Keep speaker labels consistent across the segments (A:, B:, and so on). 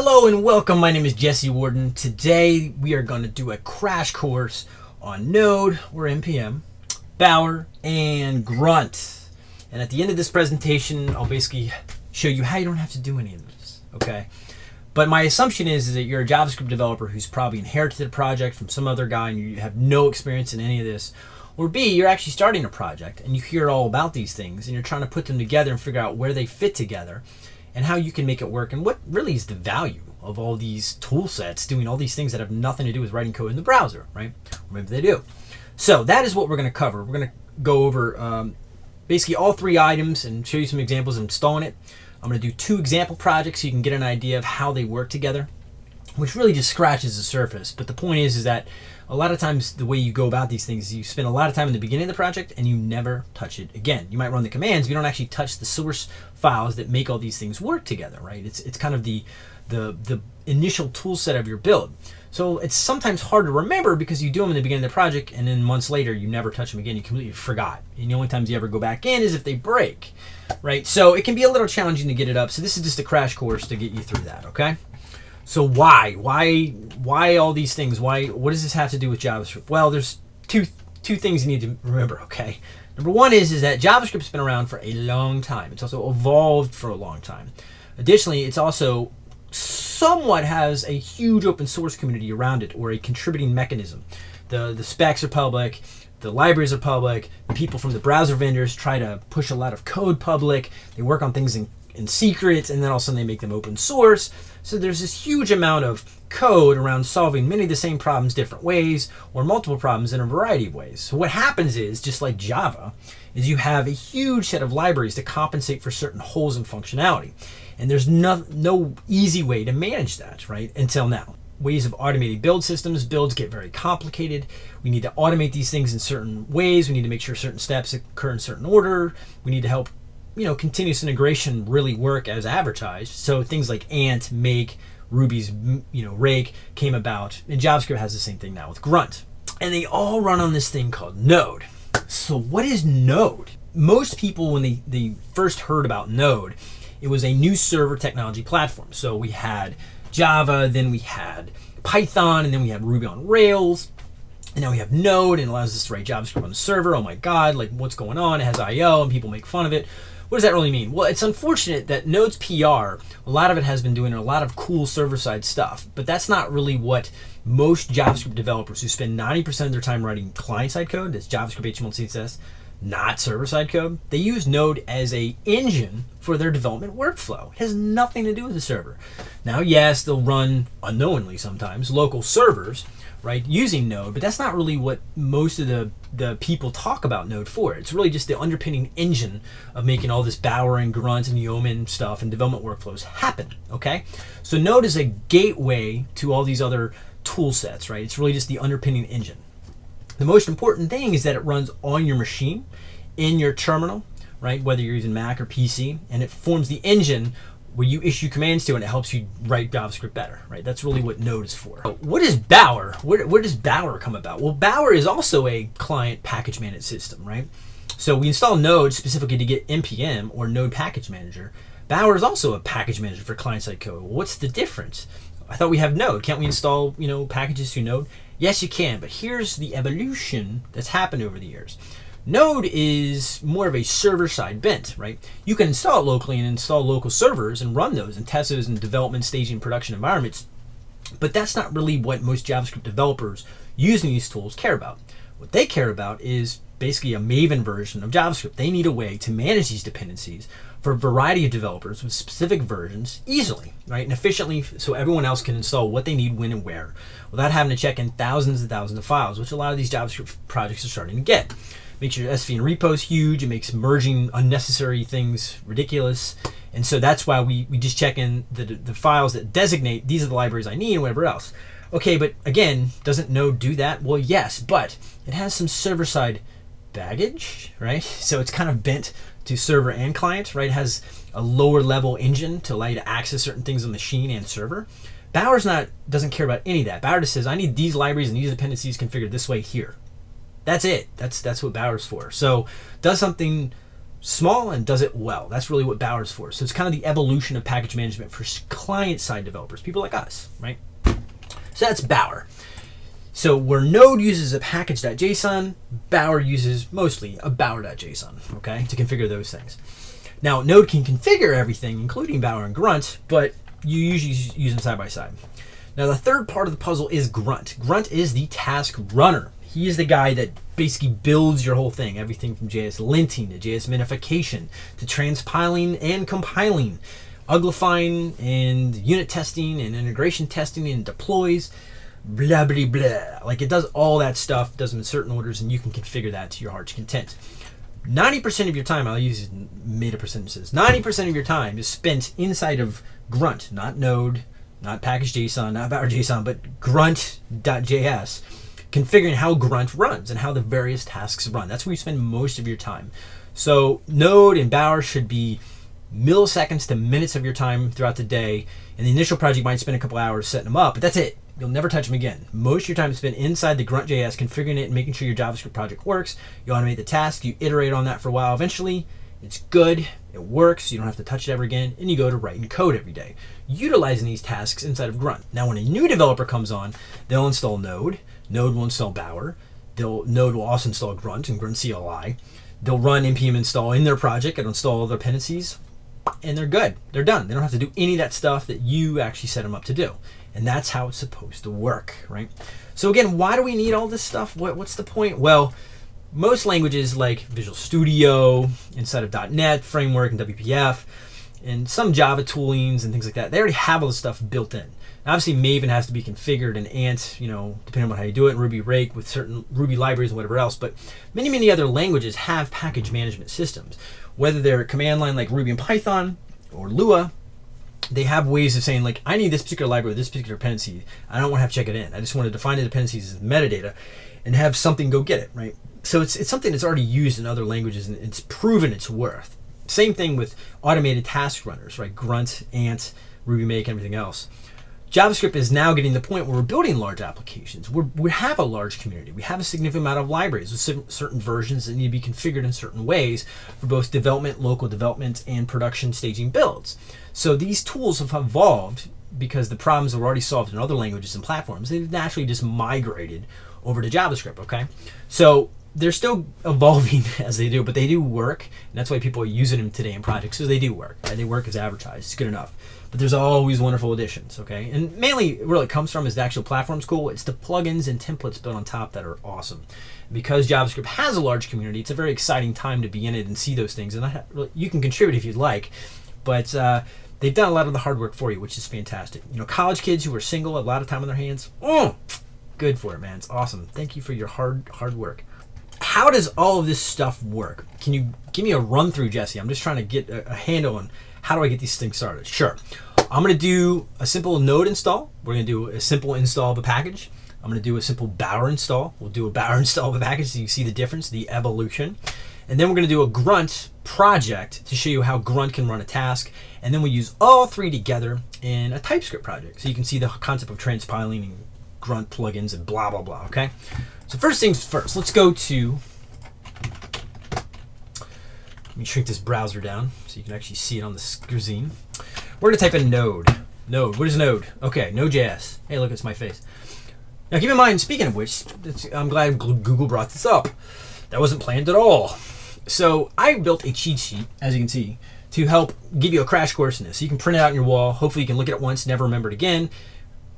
A: Hello and welcome. My name is Jesse Warden. Today we are going to do a crash course on Node or NPM, Bower, and Grunt. And at the end of this presentation, I'll basically show you how you don't have to do any of this. Okay. But my assumption is, is that you're a JavaScript developer who's probably inherited a project from some other guy and you have no experience in any of this. Or B, you're actually starting a project and you hear all about these things and you're trying to put them together and figure out where they fit together and how you can make it work and what really is the value of all these tool sets doing all these things that have nothing to do with writing code in the browser, right? Or maybe they do. So that is what we're going to cover. We're going to go over um, basically all three items and show you some examples of installing it. I'm going to do two example projects so you can get an idea of how they work together, which really just scratches the surface. But the point is, is that a lot of times the way you go about these things is you spend a lot of time in the beginning of the project and you never touch it again. You might run the commands, but you don't actually touch the source files that make all these things work together, right? It's, it's kind of the, the, the initial tool set of your build. So it's sometimes hard to remember because you do them in the beginning of the project and then months later you never touch them again. You completely forgot. And the only times you ever go back in is if they break, right? So it can be a little challenging to get it up. So this is just a crash course to get you through that, okay? So why, why, why all these things? Why, what does this have to do with JavaScript? Well, there's two, two things you need to remember, okay? Number one is, is that JavaScript's been around for a long time. It's also evolved for a long time. Additionally, it's also somewhat has a huge open source community around it or a contributing mechanism. The, the specs are public, the libraries are public, the people from the browser vendors try to push a lot of code public, they work on things in, in secret, and then all of a sudden they make them open source. So there's this huge amount of code around solving many of the same problems different ways or multiple problems in a variety of ways. So what happens is, just like Java, is you have a huge set of libraries to compensate for certain holes in functionality. And there's no, no easy way to manage that, right, until now. Ways of automating build systems, builds get very complicated. We need to automate these things in certain ways. We need to make sure certain steps occur in certain order. We need to help you know, continuous integration really work as advertised. So things like Ant, Make, Ruby's, you know, Rake came about, and JavaScript has the same thing now with Grunt. And they all run on this thing called Node. So what is Node? Most people, when they, they first heard about Node, it was a new server technology platform. So we had Java, then we had Python, and then we had Ruby on Rails. And now we have Node and it allows us to write JavaScript on the server. Oh my God, like what's going on? It has IO and people make fun of it. What does that really mean? Well, it's unfortunate that Node's PR, a lot of it has been doing a lot of cool server-side stuff, but that's not really what most JavaScript developers who spend 90% of their time writing client-side code, that's JavaScript, HTML, CSS, not server-side code, they use Node as a engine for their development workflow. It has nothing to do with the server. Now, yes, they'll run unknowingly sometimes local servers, right, using Node, but that's not really what most of the, the people talk about Node for. It's really just the underpinning engine of making all this Bower and Grunt and Yeoman stuff and development workflows happen, okay? So Node is a gateway to all these other tool sets, right? It's really just the underpinning engine. The most important thing is that it runs on your machine, in your terminal, right? Whether you're using Mac or PC, and it forms the engine where you issue commands to and it helps you write JavaScript better, right? That's really what Node is for. What is Bower? Where, where does Bower come about? Well, Bower is also a client package managed system, right? So we install Node specifically to get NPM or Node Package Manager. Bower is also a package manager for client-side code. What's the difference? I thought we have Node. Can't we install, you know, packages through Node? Yes, you can, but here's the evolution that's happened over the years. Node is more of a server-side bent, right? You can install it locally and install local servers and run those in test those in development, staging, production environments. But that's not really what most JavaScript developers using these tools care about. What they care about is basically a Maven version of JavaScript. They need a way to manage these dependencies for a variety of developers with specific versions easily, right, and efficiently so everyone else can install what they need when and where without having to check in thousands and thousands of files, which a lot of these JavaScript projects are starting to get makes your SVN repos huge. It makes merging unnecessary things ridiculous. And so that's why we, we just check in the, the files that designate these are the libraries I need and whatever else. Okay, but again, doesn't Node do that? Well, yes, but it has some server-side baggage, right? So it's kind of bent to server and client, right? It has a lower level engine to allow you to access certain things on the machine and server. Bower's not doesn't care about any of that. Bower just says, I need these libraries and these dependencies configured this way here. That's it. That's that's what Bower's for. So does something small and does it well. That's really what Bower's for. So it's kind of the evolution of package management for client side developers, people like us, right? So that's Bower. So where Node uses a package.json, Bower uses mostly a bower.json, okay, to configure those things. Now, Node can configure everything, including Bower and Grunt, but you usually use them side by side. Now, the third part of the puzzle is Grunt. Grunt is the task runner. He is the guy that basically builds your whole thing, everything from JS linting to JS minification to transpiling and compiling, uglifying and unit testing and integration testing and deploys blah blah blah. Like it does all that stuff, does them in certain orders, and you can configure that to your heart's content. 90% of your time, I'll use meta percentages, 90% of your time is spent inside of Grunt, not Node, not package.json, not bower.json, but grunt.js, configuring how Grunt runs and how the various tasks run. That's where you spend most of your time. So Node and Bower should be milliseconds to minutes of your time throughout the day. And the initial project, might spend a couple hours setting them up, but that's it. You'll never touch them again. Most of your time is spent inside the Grunt.js, configuring it and making sure your JavaScript project works. You automate the task, you iterate on that for a while. Eventually, it's good, it works, you don't have to touch it ever again, and you go to writing code every day, utilizing these tasks inside of Grunt. Now, when a new developer comes on, they'll install Node, Node will install Bower, they'll, Node will also install Grunt and Grunt CLI. They'll run npm install in their project and install all their dependencies, and they're good. They're done. They don't have to do any of that stuff that you actually set them up to do. And that's how it's supposed to work, right? So again, why do we need all this stuff? What, what's the point? Well, most languages like Visual Studio, inside of .NET Framework and WPF, and some Java toolings and things like that, they already have all this stuff built in. Obviously, Maven has to be configured and Ant, you know, depending on how you do it, Ruby Rake with certain Ruby libraries and whatever else. But many, many other languages have package management systems, whether they're command line like Ruby and Python or Lua, they have ways of saying like I need this particular library, this particular dependency. I don't want to have to check it in. I just want to define the dependencies as metadata and have something go get it, right? So it's it's something that's already used in other languages and it's proven its worth. Same thing with automated task runners, right? Grunt, Ant, RubyMake, everything else. JavaScript is now getting to the point where we're building large applications. We're, we have a large community. We have a significant amount of libraries with certain versions that need to be configured in certain ways for both development, local development, and production staging builds. So these tools have evolved because the problems were already solved in other languages and platforms. They've naturally just migrated over to JavaScript, okay? So they're still evolving as they do, but they do work. And that's why people are using them today in projects, because they do work. Right? They work as advertised. It's good enough but there's always wonderful additions, okay? And mainly where it comes from is the actual platform's cool. It's the plugins and templates built on top that are awesome. Because JavaScript has a large community, it's a very exciting time to be in it and see those things. And I, you can contribute if you'd like, but uh, they've done a lot of the hard work for you, which is fantastic. You know, college kids who are single, a lot of time on their hands, mm, good for it, man. It's awesome. Thank you for your hard, hard work. How does all of this stuff work? Can you give me a run through, Jesse? I'm just trying to get a, a handle on how do I get these things started? Sure. I'm going to do a simple node install. We're going to do a simple install of a package. I'm going to do a simple Bower install. We'll do a Bower install of a package so you see the difference, the evolution. And then we're going to do a Grunt project to show you how Grunt can run a task. And then we use all three together in a TypeScript project. So you can see the concept of transpiling and Grunt plugins and blah, blah, blah, okay? So first things first, let's go to let me shrink this browser down you can actually see it on the screen. We're gonna type in Node. Node. What is Node? Okay, Node.js. Hey, look, it's my face. Now, keep in mind. Speaking of which, I'm glad Google brought this up. That wasn't planned at all. So I built a cheat sheet, as you can see, to help give you a crash course in this. So you can print it out on your wall. Hopefully, you can look at it once, never remember it again.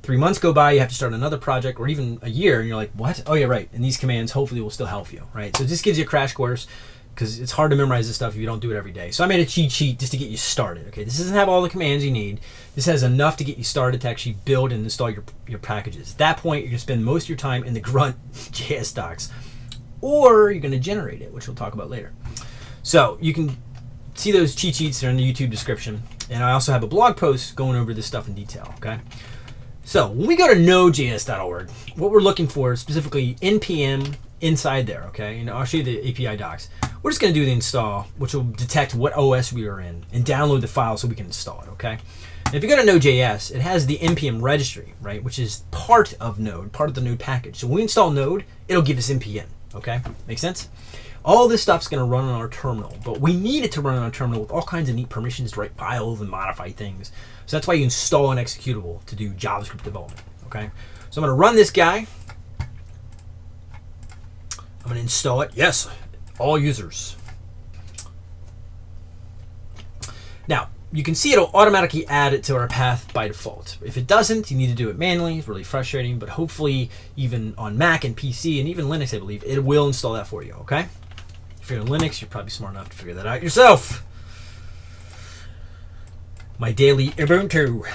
A: Three months go by, you have to start another project, or even a year, and you're like, "What? Oh, yeah, right." And these commands hopefully will still help you, right? So this gives you a crash course because it's hard to memorize this stuff if you don't do it every day. So I made a cheat sheet just to get you started. Okay, this doesn't have all the commands you need. This has enough to get you started to actually build and install your, your packages. At that point, you're gonna spend most of your time in the grunt JS docs, or you're gonna generate it, which we'll talk about later. So you can see those cheat sheets are in the YouTube description. And I also have a blog post going over this stuff in detail, okay? So when we go to nodejs.org, what we're looking for is specifically npm inside there, okay? And I'll show you the API docs. We're just going to do the install, which will detect what OS we are in and download the file so we can install it, okay? And if you go to Node.js, it has the npm registry, right, which is part of Node, part of the Node package. So when we install Node, it'll give us npm, okay? Make sense? All this stuff's going to run on our terminal, but we need it to run on our terminal with all kinds of neat permissions to write files and modify things. So that's why you install an executable to do JavaScript development. Okay, so I'm to run this guy. I'm to install it. Yes, all users. Now, you can see it'll automatically add it to our path by default. If it doesn't, you need to do it manually. It's really frustrating, but hopefully even on Mac and PC and even Linux, I believe, it will install that for you, okay? If you're on Linux, you're probably smart enough to figure that out yourself. My daily Ubuntu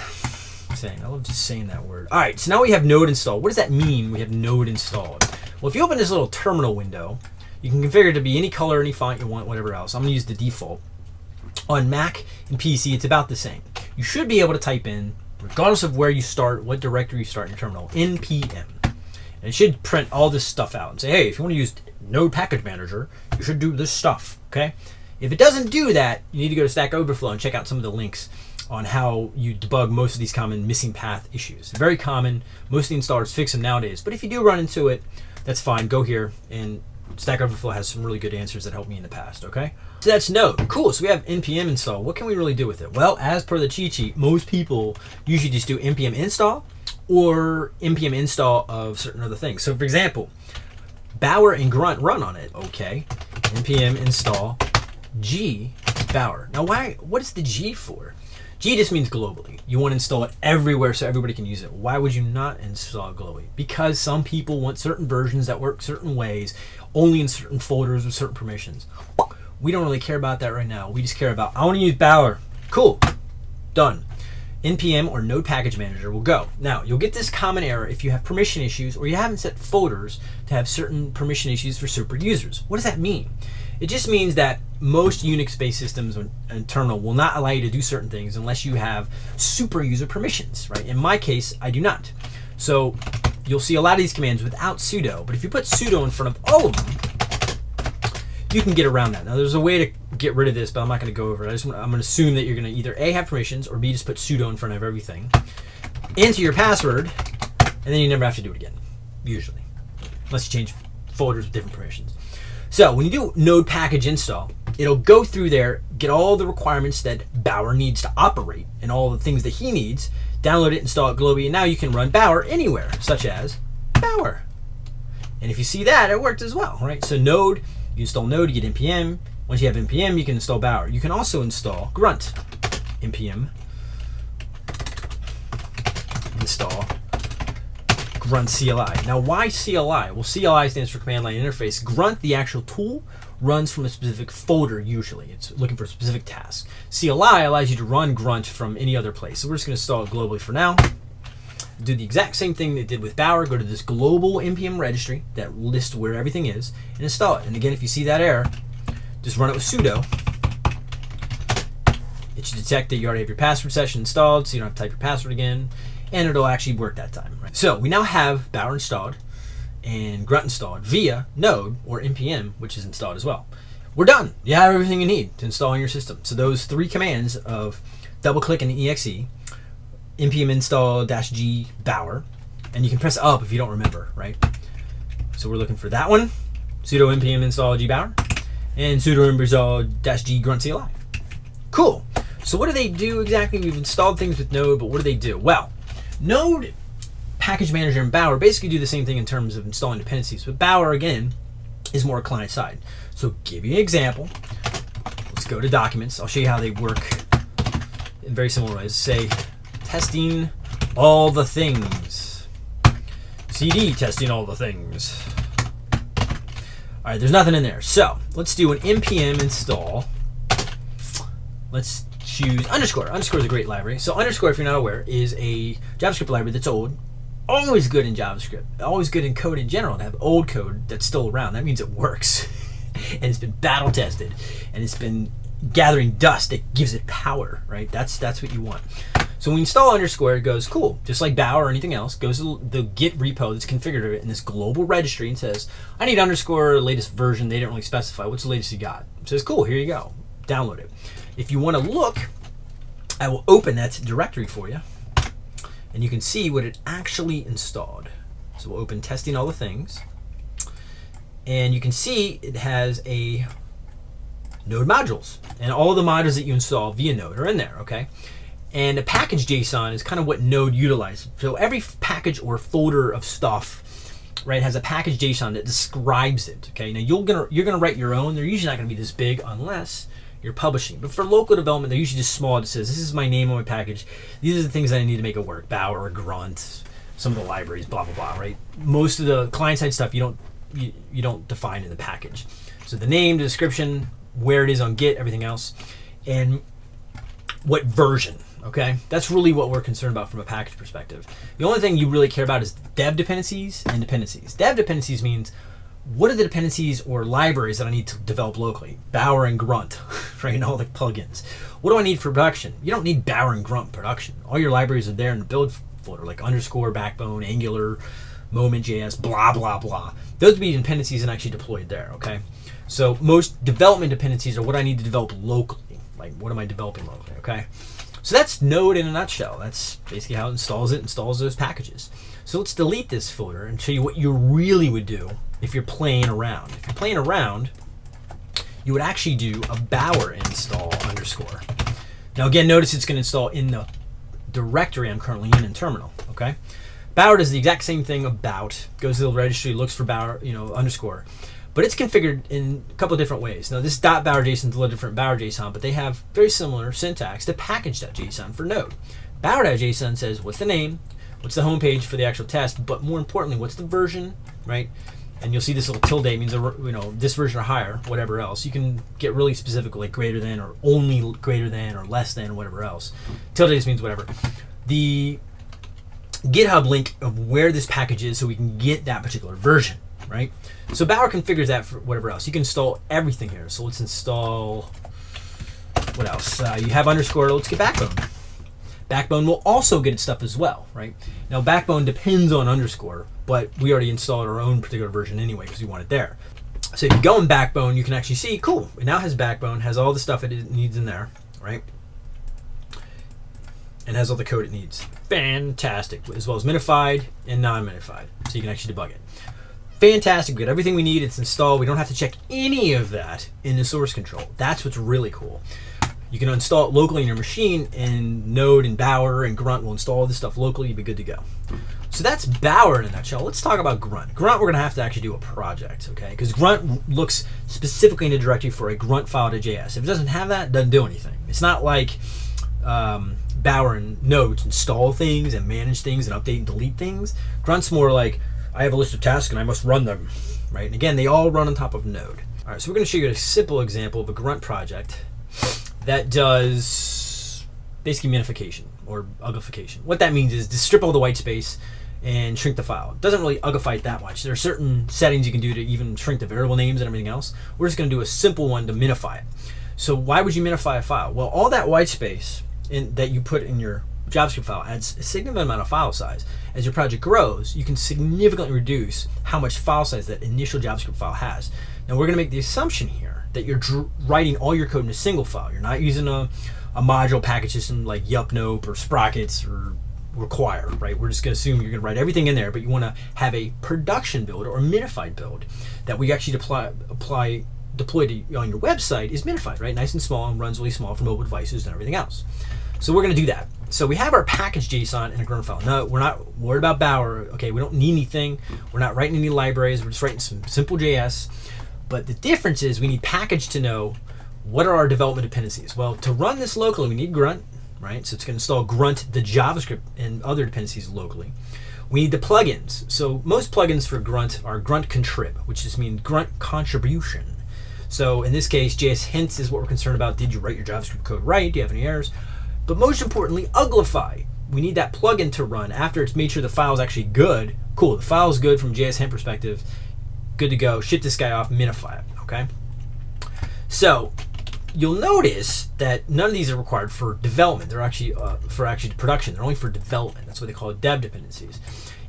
A: saying. I love just saying that word. All right, so now we have Node installed. What does that mean, we have Node installed? Well, if you open this little terminal window, you can configure it to be any color, any font you want, whatever else. I'm going to use the default. On Mac and PC, it's about the same. You should be able to type in, regardless of where you start, what directory you start in your terminal, npm. And it should print all this stuff out and say, hey, if you want to use Node Package Manager, you should do this stuff, okay? If it doesn't do that, you need to go to Stack Overflow and check out some of the links on how you debug most of these common missing path issues. Very common. Most of the installers fix them nowadays. But if you do run into it, that's fine. Go here and Stack Overflow has some really good answers that helped me in the past, okay? So that's Node. Cool, so we have npm install. What can we really do with it? Well, as per the cheat sheet, most people usually just do npm install or npm install of certain other things. So for example, Bower and Grunt run on it, okay? npm install g Bower. Now why, what is the G for? G just means globally. You want to install it everywhere so everybody can use it. Why would you not install it globally? Because some people want certain versions that work certain ways, only in certain folders with certain permissions. We don't really care about that right now. We just care about, I want to use Bower. Cool. Done. NPM or Node Package Manager will go. Now, you'll get this common error if you have permission issues or you haven't set folders to have certain permission issues for super users. What does that mean? It just means that most Unix-based systems and terminal will not allow you to do certain things unless you have super user permissions, right? In my case, I do not. So you'll see a lot of these commands without sudo, but if you put sudo in front of all of them, you can get around that. Now there's a way to get rid of this, but I'm not going to go over it. I just, I'm going to assume that you're going to either A, have permissions, or B, just put sudo in front of everything, enter your password, and then you never have to do it again, usually, unless you change folders with different permissions. So when you do node package install, it'll go through there, get all the requirements that Bower needs to operate and all the things that he needs, download it, install it globally, and now you can run Bower anywhere, such as Bower. And if you see that, it worked as well, right? So node, you install node, you get npm. Once you have npm, you can install Bower. You can also install grunt npm install grunt CLI. Now, why CLI? Well, CLI stands for Command Line Interface. Grunt, the actual tool, runs from a specific folder usually. It's looking for a specific task. CLI allows you to run Grunt from any other place. So we're just going to install it globally for now. Do the exact same thing they did with Bower. Go to this global npm registry that lists where everything is and install it. And again, if you see that error, just run it with sudo. It should detect that you already have your password session installed, so you don't have to type your password again and it'll actually work that time. Right? So we now have Bower installed and Grunt installed via Node or npm, which is installed as well. We're done. You have everything you need to install on your system. So those three commands of double click an exe, npm install dash g Bower, and you can press up if you don't remember, right? So we're looking for that one, sudo npm install g Bower, and sudo npm install dash g grunt CLI. Cool. So what do they do exactly? We've installed things with Node, but what do they do? Well, Node Package Manager and Bower basically do the same thing in terms of installing dependencies, but Bower, again, is more client side. So give you an example. Let's go to documents. I'll show you how they work in very similar ways. Say, testing all the things. CD testing all the things. All right, there's nothing in there. So let's do an npm install. Let's choose underscore. Underscore is a great library. So underscore, if you're not aware, is a JavaScript library that's old. Always good in JavaScript. Always good in code in general to have old code that's still around. That means it works. and it's been battle tested. And it's been gathering dust that gives it power, right? That's that's what you want. So when we install underscore, it goes cool, just like Bower or anything else, goes to the Git repo that's configured in this global registry and says, I need underscore latest version. They didn't really specify. What's the latest you got? It says, cool, here you go. Download it. If you want to look, I will open that directory for you and you can see what it actually installed. So we'll open testing all the things and you can see it has a Node modules, and all the modules that you install via Node are in there. Okay, and a package JSON is kind of what Node utilizes. So every package or folder of stuff right, has a package JSON that describes it. Okay, now you're gonna you're gonna write your own. They're usually not gonna be this big unless you're publishing. But for local development, they're usually just small. It says this is my name on my package. These are the things that I need to make it work. Bower, Grunt, some of the libraries, blah blah blah. Right. Most of the client side stuff you don't you, you don't define in the package. So the name, the description, where it is on Git, everything else, and what version. Okay, that's really what we're concerned about from a package perspective. The only thing you really care about is dev dependencies and dependencies. Dev dependencies means what are the dependencies or libraries that I need to develop locally? Bower and Grunt, right? And all the plugins. What do I need for production? You don't need Bower and Grunt production. All your libraries are there in the build folder, like underscore, backbone, Angular, Moment.js, blah, blah, blah. Those would be dependencies and actually deployed there, okay? So most development dependencies are what I need to develop locally. Like what am I developing locally, okay? So that's Node in a nutshell. That's basically how it installs it, installs those packages. So let's delete this folder and show you what you really would do if you're playing around. If you're playing around, you would actually do a Bower install underscore. Now again, notice it's going to install in the directory I'm currently in in terminal, okay? Bower does the exact same thing about, goes to the registry, looks for Bower, you know, underscore but it's configured in a couple different ways. Now, this dot Bower is a little different Bower JSON, but they have very similar syntax to package.json for Node. Bower.json says what's the name, what's the home page for the actual test, but more importantly, what's the version, right? And you'll see this little tilde means you know this version or higher, whatever else. You can get really specific, like greater than or only greater than or less than whatever else. Tilde just means whatever. The GitHub link of where this package is, so we can get that particular version right? So Bower configures that for whatever else. You can install everything here. So let's install, what else? Uh, you have underscore, let's get back Backbone. Backbone will also get its stuff as well, right? Now Backbone depends on underscore, but we already installed our own particular version anyway because we want it there. So if you go in Backbone, you can actually see, cool, it now has Backbone, has all the stuff it needs in there, right? And has all the code it needs. Fantastic, as well as minified and non-minified, so you can actually debug it fantastic. We got everything we need. It's installed. We don't have to check any of that in the source control. That's what's really cool. You can install it locally in your machine, and Node and Bower and Grunt will install all this stuff locally. You'll be good to go. So that's Bower in a nutshell. Let's talk about Grunt. Grunt, we're going to have to actually do a project, okay? Because Grunt looks specifically in the directory for a Grunt file.js. If it doesn't have that, it doesn't do anything. It's not like um, Bower and Node install things and manage things and update and delete things. Grunt's more like I have a list of tasks and I must run them, right? And again, they all run on top of Node. All right, so we're going to show you a simple example of a grunt project that does basically minification or uglification. What that means is to strip all the white space and shrink the file. It doesn't really uglify it that much. There are certain settings you can do to even shrink the variable names and everything else. We're just going to do a simple one to minify it. So why would you minify a file? Well, all that white space in, that you put in your JavaScript file adds a significant amount of file size. As your project grows, you can significantly reduce how much file size that initial JavaScript file has. Now we're going to make the assumption here that you're writing all your code in a single file. You're not using a, a module package system like yepnope or Sprockets or require, right? We're just going to assume you're going to write everything in there, but you want to have a production build or minified build that we actually apply, apply deploy to, on your website is minified, right? Nice and small and runs really small for mobile devices and everything else. So we're going to do that. So we have our package JSON in a grunt file. No, we're not worried about Bower. Okay, we don't need anything. We're not writing any libraries. We're just writing some simple JS. But the difference is we need package to know what are our development dependencies. Well, to run this locally, we need grunt, right? So it's going to install grunt, the JavaScript, and other dependencies locally. We need the plugins. So most plugins for grunt are grunt contrib, which just means grunt contribution. So in this case, JS hints is what we're concerned about. Did you write your JavaScript code right? Do you have any errors? But most importantly, Uglify. We need that plugin to run after it's made sure the file is actually good. Cool, the file is good from JS Hint perspective. Good to go. Ship this guy off, minify it, okay? So you'll notice that none of these are required for development. They're actually uh, for actually production. They're only for development. That's what they call dev dependencies.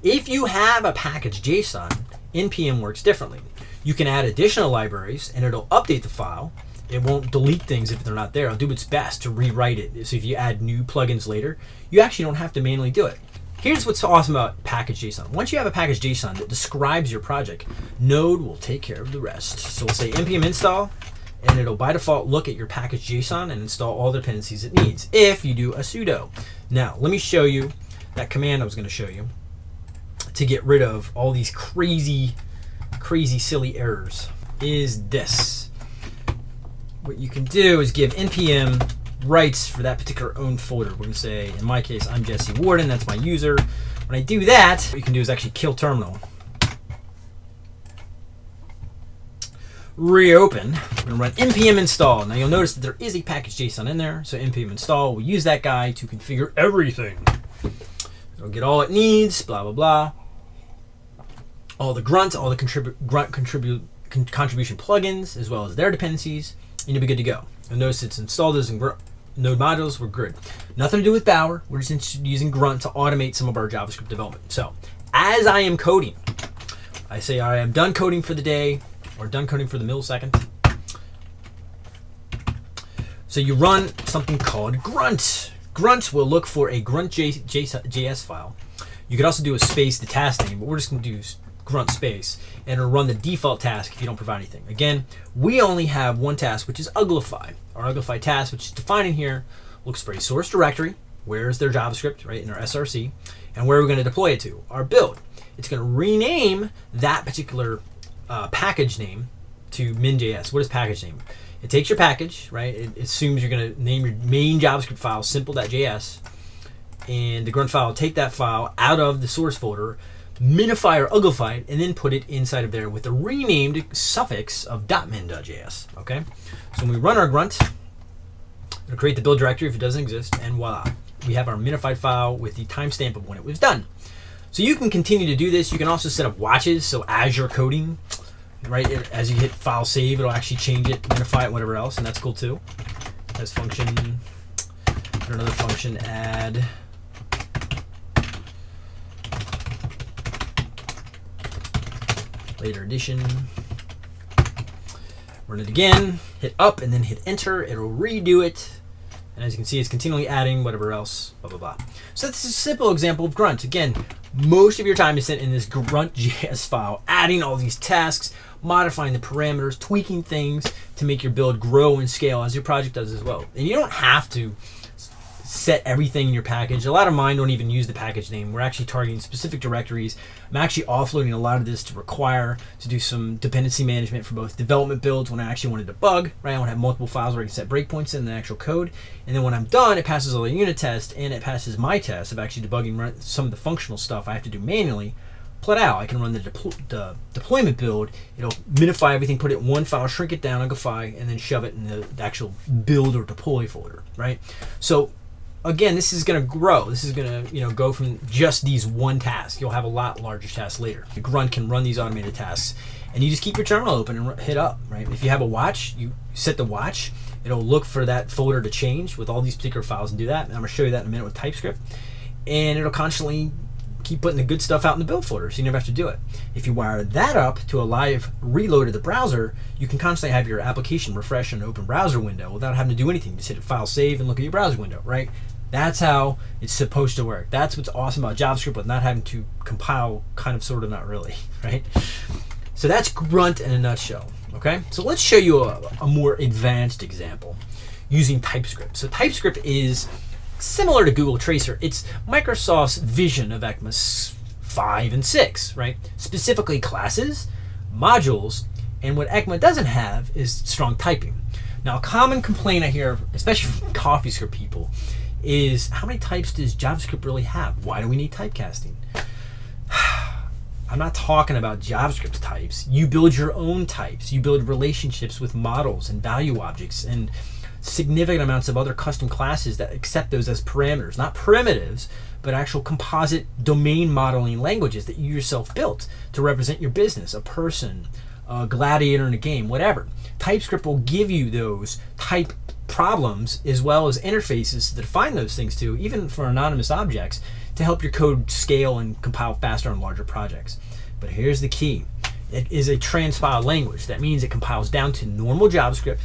A: If you have a package JSON, npm works differently. You can add additional libraries and it'll update the file it won't delete things if they're not there. It'll do its best to rewrite it. So if you add new plugins later, you actually don't have to manually do it. Here's what's awesome about package.json. Once you have a package.json that describes your project, Node will take care of the rest. So we'll say npm install, and it'll by default look at your package.json and install all the dependencies it needs if you do a sudo. Now, let me show you that command I was going to show you to get rid of all these crazy, crazy, silly errors is this. What you can do is give npm rights for that particular own folder. We're to say, in my case, I'm Jesse Warden. That's my user. When I do that, what you can do is actually kill terminal. Reopen. We're to run npm install. Now you'll notice that there is a package JSON in there. So npm install, we'll use that guy to configure everything. It'll get all it needs, blah, blah, blah. All the grunt, all the contribute grunt contribute con contribution plugins, as well as their dependencies, and you'll be good to go. You'll notice it's installed as in Node modules. We're good. Nothing to do with Bower. We're just using Grunt to automate some of our JavaScript development. So, as I am coding, I say I am done coding for the day, or done coding for the millisecond. So you run something called Grunt. Grunt will look for a grunt.js file. You could also do a space the task name, but we're just going to do grunt space and it'll run the default task if you don't provide anything. Again, we only have one task, which is uglify. Our uglify task, which is defined in here, looks for a source directory, where's their JavaScript, right, in our SRC, and where we're going to deploy it to, our build. It's going to rename that particular uh, package name to min.js. What is package name? It takes your package, right? It assumes you're going to name your main JavaScript file simple.js, and the grunt file will take that file out of the source folder, minify or uglify it, and then put it inside of there with a renamed suffix of .min.js. Okay, so when we run our grunt, it'll create the build directory if it doesn't exist, and voila, we have our minified file with the timestamp of when it was done. So you can continue to do this. You can also set up watches. So as you're coding, right, it, as you hit file save, it'll actually change it, minify it, whatever else, and that's cool too. As function, another function add later edition. Run it again, hit up and then hit enter. It'll redo it. And as you can see, it's continually adding whatever else, blah, blah, blah. So this is a simple example of Grunt. Again, most of your time is spent in this grunt.js file, adding all these tasks, modifying the parameters, tweaking things to make your build grow and scale as your project does as well. And you don't have to set everything in your package. A lot of mine don't even use the package name. We're actually targeting specific directories. I'm actually offloading a lot of this to require to do some dependency management for both development builds when I actually want to debug, right? I want to have multiple files where I can set breakpoints in the actual code. And then when I'm done, it passes all the unit tests and it passes my test of actually debugging some of the functional stuff I have to do manually Put out. I can run the, the, deployment build. It'll minify everything, put it in one file, shrink it down, uglify, and then shove it in the, the actual build or deploy folder, right? So again, this is going to grow. This is going to you know go from just these one task. You'll have a lot larger tasks later. The grunt can run these automated tasks, and you just keep your terminal open and hit up. Right. If you have a watch, you set the watch. It'll look for that folder to change with all these particular files and do that. And I'm going to show you that in a minute with TypeScript, and it'll constantly keep putting the good stuff out in the build folder so you never have to do it. If you wire that up to a live reload of the browser, you can constantly have your application refresh an open browser window without having to do anything. Just hit file save and look at your browser window, right? That's how it's supposed to work. That's what's awesome about JavaScript with not having to compile, kind of, sort of, not really, right? So that's Grunt in a nutshell, okay? So let's show you a, a more advanced example using TypeScript. So TypeScript is similar to Google Traceur. It's Microsoft's vision of ECMA 5 and 6, right? Specifically classes, modules, and what ECMA doesn't have is strong typing. Now, a common complaint I hear, especially from CoffeeScript people, is how many types does JavaScript really have? Why do we need typecasting? I'm not talking about JavaScript types. You build your own types. You build relationships with models and value objects and significant amounts of other custom classes that accept those as parameters, not primitives, but actual composite domain modeling languages that you yourself built to represent your business, a person, a gladiator in a game, whatever. TypeScript will give you those type problems as well as interfaces to define those things to, even for anonymous objects, to help your code scale and compile faster on larger projects. But here's the key. It is a transpile language. That means it compiles down to normal JavaScript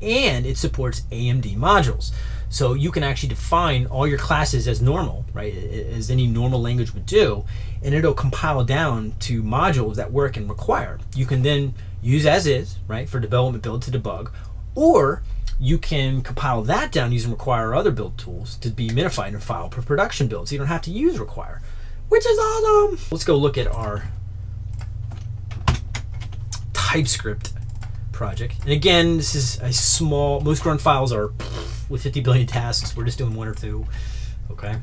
A: and it supports AMD modules. So you can actually define all your classes as normal, right? As any normal language would do, and it'll compile down to modules that work and require. You can then use as is, right, for development build to debug, or you can compile that down using require or other build tools to be minified and filed for production builds. So you don't have to use require, which is awesome. Let's go look at our TypeScript project. And again, this is a small, most grunt files are with 50 billion tasks. We're just doing one or two. Okay. I'm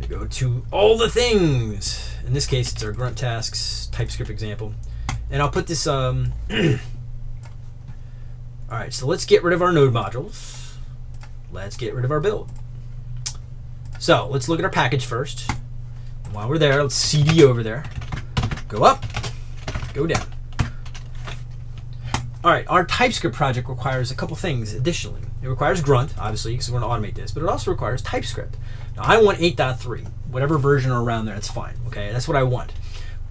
A: Gonna go to all the things. In this case, it's our grunt tasks TypeScript example. And I'll put this, um, all right, so let's get rid of our node modules. Let's get rid of our build. So let's look at our package first. While we're there, let's CD over there. Go up, go down. All right, our TypeScript project requires a couple things additionally. It requires Grunt, obviously, because we're going to automate this, but it also requires TypeScript. Now, I want 8.3, whatever version are around there, that's fine, okay? That's what I want.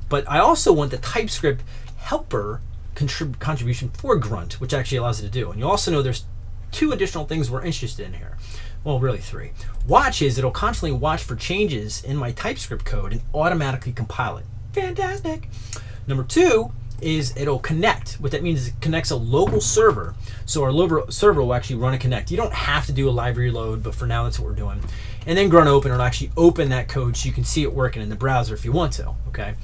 A: But I also want the TypeScript helper contrib contribution for Grunt, which actually allows it to do. And you also know there's two additional things we're interested in here. Well, really three. Watch is it'll constantly watch for changes in my TypeScript code and automatically compile it. Fantastic. Number two is it'll connect. What that means is it connects a local server. So our local server will actually run a connect. You don't have to do a live reload, but for now that's what we're doing. And then grunt open, it'll actually open that code so you can see it working in the browser if you want to, okay?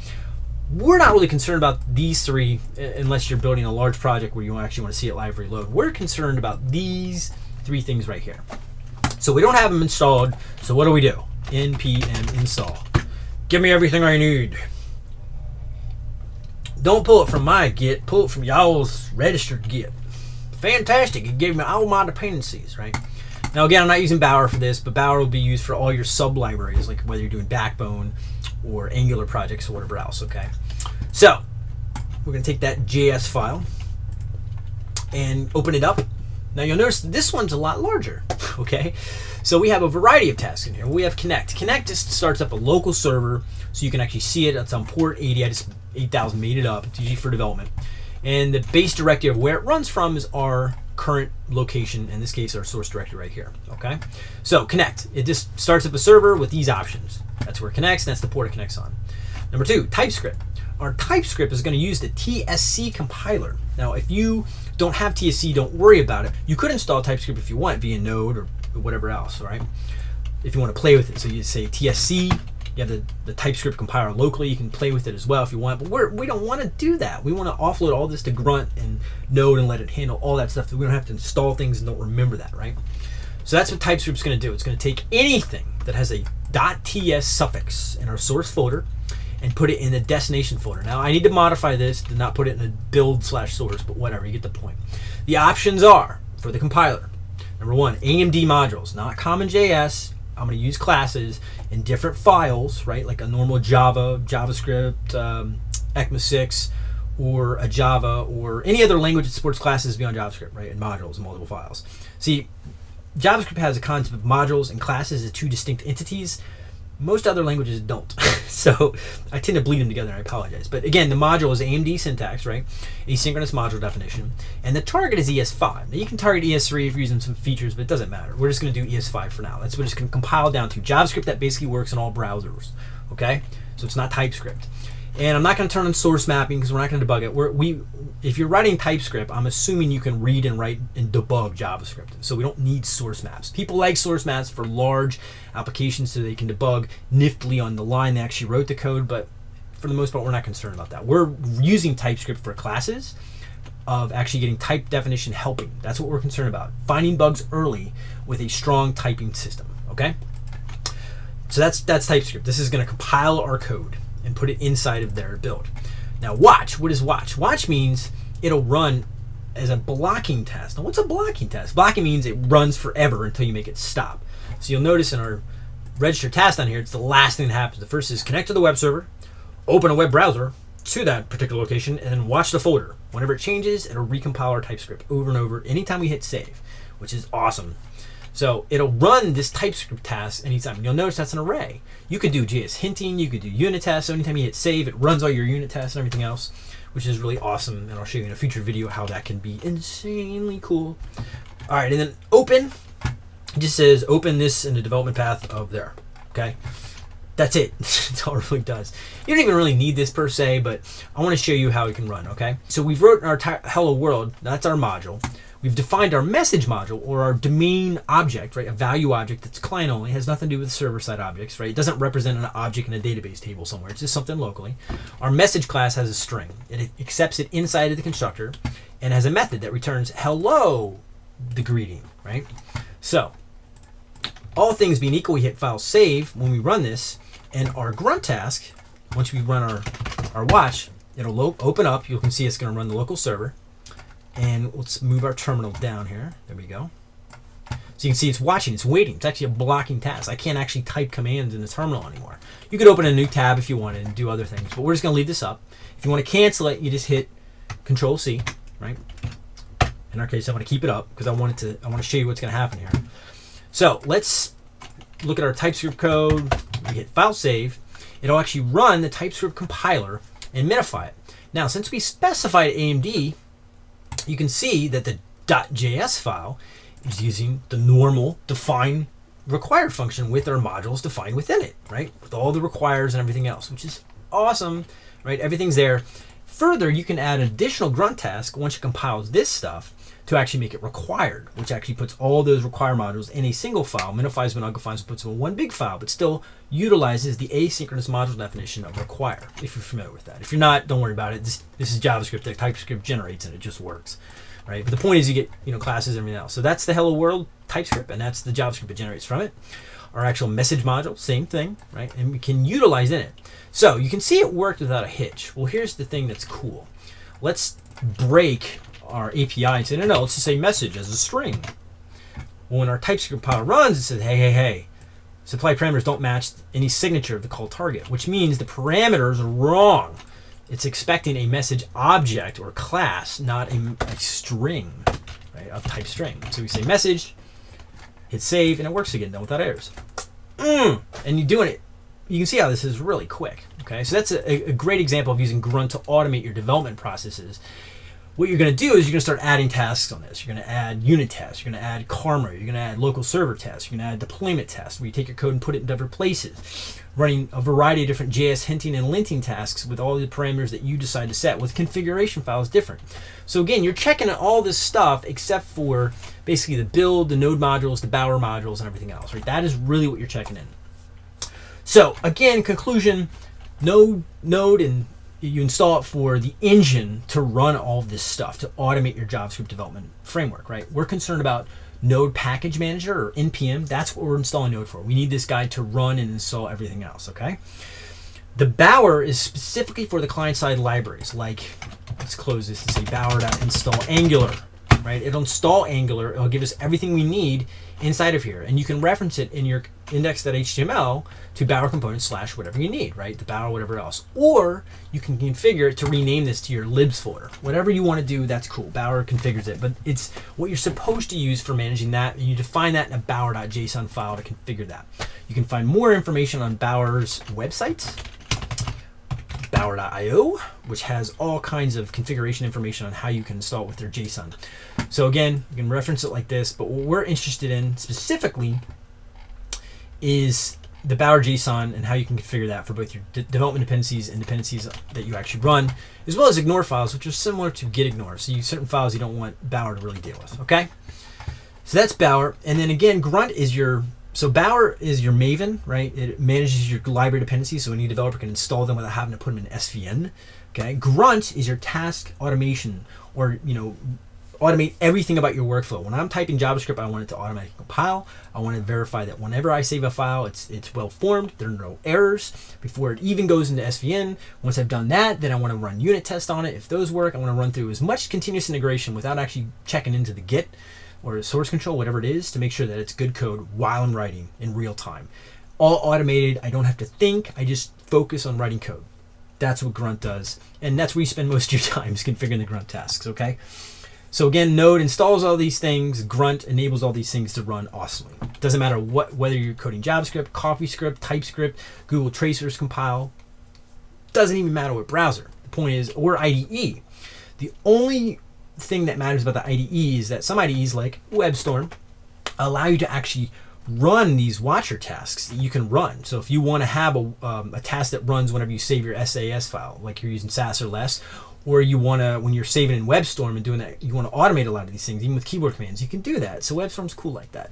A: We're not really concerned about these three unless you're building a large project where you actually want to see it live reload. We're concerned about these three things right here. So we don't have them installed, so what do we do? npm install. Give me everything I need don't pull it from my Git, pull it from y'all's registered Git. Fantastic, it gave me all my dependencies, right? Now again, I'm not using Bower for this, but Bower will be used for all your sub-libraries, like whether you're doing Backbone or Angular projects or whatever else, okay? So, we're gonna take that JS file and open it up. Now you'll notice this one's a lot larger, okay? So we have a variety of tasks in here. We have Connect. Connect just starts up a local server so you can actually see it. It's on port 80. I just 8000 made it up. It's usually for development. And the base directory of where it runs from is our current location, in this case, our source directory right here, okay? So connect, it just starts up a server with these options. That's where it connects, and that's the port it connects on. Number two, TypeScript. Our TypeScript is gonna use the TSC compiler. Now, if you don't have TSC, don't worry about it. You could install TypeScript if you want via Node or whatever else, right? If you want to play with it. So you say TSC, you have the, the TypeScript compiler locally. You can play with it as well if you want. But we're, we don't want to do that. We want to offload all this to Grunt and Node and let it handle all that stuff. So we don't have to install things and don't remember that, right? So that's what TypeScript's going to do. It's going to take anything that has a .ts suffix in our source folder and put it in the destination folder. Now I need to modify this to not put it in a build slash source, but whatever, you get the point. The options are for the compiler. Number one, AMD modules, not CommonJS. I'm going to use classes in different files, right? Like a normal Java, JavaScript, um, ECMAScript, or a Java, or any other language that supports classes beyond JavaScript, right? And modules and multiple files. See, JavaScript has a concept of modules and classes as two distinct entities. Most other languages don't. so I tend to bleed them together, I apologize. But again, the module is AMD syntax, right? Asynchronous module definition. And the target is ES5. Now you can target ES3 if you're using some features, but it doesn't matter. We're just going to do ES5 for now. That's what it's going to compile down to. JavaScript that basically works in all browsers, okay? So it's not TypeScript. And I'm not going to turn on source mapping because we're not going to debug it. We're, we, if you're writing TypeScript, I'm assuming you can read and write and debug JavaScript. So we don't need source maps. People like source maps for large applications so they can debug niftily on the line they actually wrote the code. But for the most part, we're not concerned about that. We're using TypeScript for classes of actually getting type definition helping. That's what we're concerned about. Finding bugs early with a strong typing system. Okay. So that's that's TypeScript. This is going to compile our code and put it inside of their build. Now watch, what is watch? Watch means it'll run as a blocking test. Now what's a blocking test? Blocking means it runs forever until you make it stop. So you'll notice in our register task down here, it's the last thing that happens. The first is connect to the web server, open a web browser to that particular location, and then watch the folder. Whenever it changes, it'll recompile our TypeScript over and over anytime we hit save, which is awesome. So it'll run this TypeScript task anytime. You'll notice that's an array. You could do JS hinting, you could do unit tests. So anytime you hit save, it runs all your unit tests and everything else, which is really awesome. And I'll show you in a future video how that can be insanely cool. All right, and then open just says open this in the development path of there. Okay, that's it. that's all it really does. You don't even really need this per se, but I want to show you how it can run. Okay, so we've wrote our hello world. That's our module. We've defined our message module or our domain object, right? A value object that's client only, has nothing to do with server side objects, right? It doesn't represent an object in a database table somewhere. It's just something locally. Our message class has a string. It accepts it inside of the constructor and has a method that returns hello, the greeting, right? So all things being equal, we hit file save when we run this, and our grunt task, once we run our, our watch, it'll open up. You can see it's going to run the local server. And let's move our terminal down here. There we go. So you can see it's watching, it's waiting. It's actually a blocking task. I can't actually type commands in the terminal anymore. You could open a new tab if you wanted and do other things, but we're just going to leave this up. If you want to cancel it, you just hit Control C, right? In our case, I'm going to keep it up because I to. I want to show you what's going to happen here. So let's look at our TypeScript code. We hit File Save. It'll actually run the TypeScript compiler and minify it. Now, since we specified AMD, you can see that the .js file is using the normal define require function with our modules defined within it, right? With all the requires and everything else, which is awesome, right? Everything's there. Further, you can add an additional grunt task once you compile this stuff to actually make it required, which actually puts all those require modules in a single file, minifies monoglifies and puts them in one big file, but still utilizes the asynchronous module definition of require, if you're familiar with that. If you're not, don't worry about it. This, this is JavaScript that TypeScript generates and it just works. Right? But the point is you get you know classes and everything else. So that's the hello world TypeScript, and that's the JavaScript it generates from it. Our actual message module, same thing, right? And we can utilize in it. So you can see it worked without a hitch. Well, here's the thing that's cool. Let's break our API and say, no, no, let's just say message as a string. Well, when our TypeScript compiler runs, it says, hey, hey, hey, supply parameters don't match any signature of the call target, which means the parameters are wrong. It's expecting a message object or class, not a, a string, right, of type string. So we say message, hit save, and it works again, then without errors. Mm, and you're doing it. You can see how this is really quick. Okay, so that's a, a great example of using Grunt to automate your development processes what you're going to do is you're going to start adding tasks on this. You're going to add unit tests. You're going to add karma. You're going to add local server tests. You're going to add deployment tests where you take your code and put it in different places. Running a variety of different JS hinting and linting tasks with all the parameters that you decide to set with configuration files different. So again, you're checking all this stuff except for basically the build, the node modules, the Bower modules, and everything else, right? That is really what you're checking in. So again, conclusion, node, node and you install it for the engine to run all this stuff to automate your JavaScript development framework, right? We're concerned about Node Package Manager or NPM. That's what we're installing Node for. We need this guy to run and install everything else, okay? The Bower is specifically for the client-side libraries, like, let's close this and say bower.install Angular, right? It'll install Angular. It'll give us everything we need inside of here. And you can reference it in your index.html to Bower component slash whatever you need, right? The Bower, whatever else. Or you can configure it to rename this to your libs folder. Whatever you want to do, that's cool. Bower configures it, but it's what you're supposed to use for managing that. And you define that in a bower.json file to configure that. You can find more information on Bower's website bower.io, which has all kinds of configuration information on how you can install it with their JSON. So again, you can reference it like this, but what we're interested in specifically is the Bower JSON and how you can configure that for both your de development dependencies and dependencies that you actually run, as well as ignore files, which are similar to git ignore. So you certain files you don't want Bower to really deal with, okay? So that's Bower. And then again, Grunt is your so Bower is your Maven, right? It manages your library dependencies, so any developer can install them without having to put them in SVN. Okay. Grunt is your task automation, or you know, automate everything about your workflow. When I'm typing JavaScript, I want it to automatically compile. I want to verify that whenever I save a file, it's it's well formed. There are no errors before it even goes into SVN. Once I've done that, then I want to run unit tests on it. If those work, I want to run through as much continuous integration without actually checking into the Git or source control, whatever it is, to make sure that it's good code while I'm writing in real time. All automated. I don't have to think. I just focus on writing code. That's what Grunt does. And that's where you spend most of your time is configuring the Grunt tasks, okay? So again, Node installs all these things. Grunt enables all these things to run awesomely. Doesn't matter what whether you're coding JavaScript, CoffeeScript, TypeScript, Google Traceur's compile. Doesn't even matter what browser. The point is, or IDE. The only thing that matters about the IDE is that some IDEs like WebStorm allow you to actually run these watcher tasks that you can run. So if you want to have a, um, a task that runs whenever you save your Sass file, like you're using Sass or less, or you want to, when you're saving in WebStorm and doing that, you want to automate a lot of these things, even with keyboard commands, you can do that. So WebStorm's cool like that.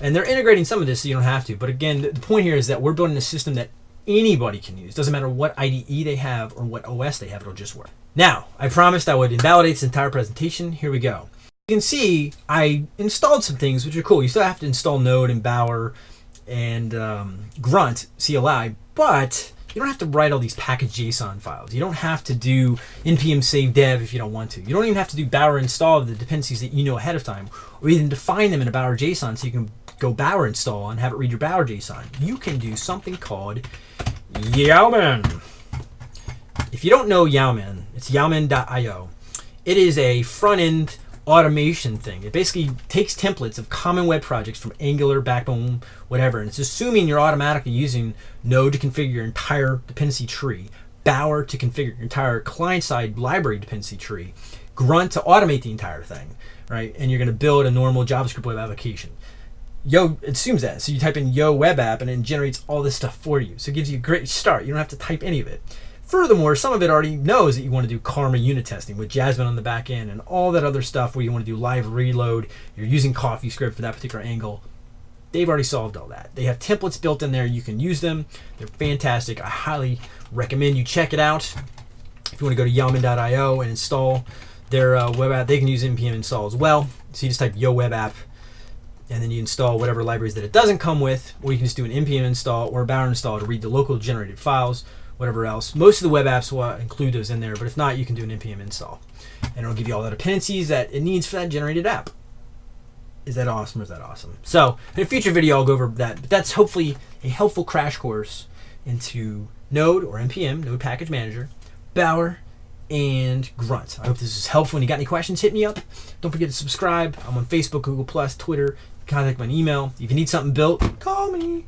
A: And they're integrating some of this so you don't have to. But again, the point here is that we're building a system that anybody can use. Doesn't matter what IDE they have or what OS they have, it'll just work. Now, I promised I would invalidate this entire presentation. Here we go. You can see I installed some things which are cool. You still have to install Node and Bower and um, Grunt CLI, but you don't have to write all these package JSON files. You don't have to do npm save dev if you don't want to. You don't even have to do Bower install of the dependencies that you know ahead of time, or even define them in a Bower JSON so you can go Bower install and have it read your Bower JSON. You can do something called Yeoman. If you don't know Yeoman, it's yeoman.io. It is a front end automation thing. It basically takes templates of common web projects from Angular, Backbone, whatever, and it's assuming you're automatically using Node to configure your entire dependency tree, Bower to configure your entire client-side library dependency tree, Grunt to automate the entire thing, right? And you're going to build a normal JavaScript web application. Yo it assumes that. So you type in Yo web app and it generates all this stuff for you. So it gives you a great start. You don't have to type any of it. Furthermore, some of it already knows that you want to do Karma unit testing with Jasmine on the back end and all that other stuff where you want to do live reload. You're using CoffeeScript for that particular angle. They've already solved all that. They have templates built in there. You can use them. They're fantastic. I highly recommend you check it out. If you want to go to yeoman.io and install their uh, web app, they can use npm install as well. So you just type yo web app and then you install whatever libraries that it doesn't come with, or you can just do an npm install or a bower install to read the local generated files whatever else. Most of the web apps will include those in there, but if not, you can do an npm install. And it'll give you all the dependencies that it needs for that generated app. Is that awesome or is that awesome? So in a future video, I'll go over that. But that's hopefully a helpful crash course into Node or NPM, Node Package Manager, Bower, and Grunt. I hope this is helpful. When you got any questions, hit me up. Don't forget to subscribe. I'm on Facebook, Google+, Twitter. Contact my email. If you need something built, call me.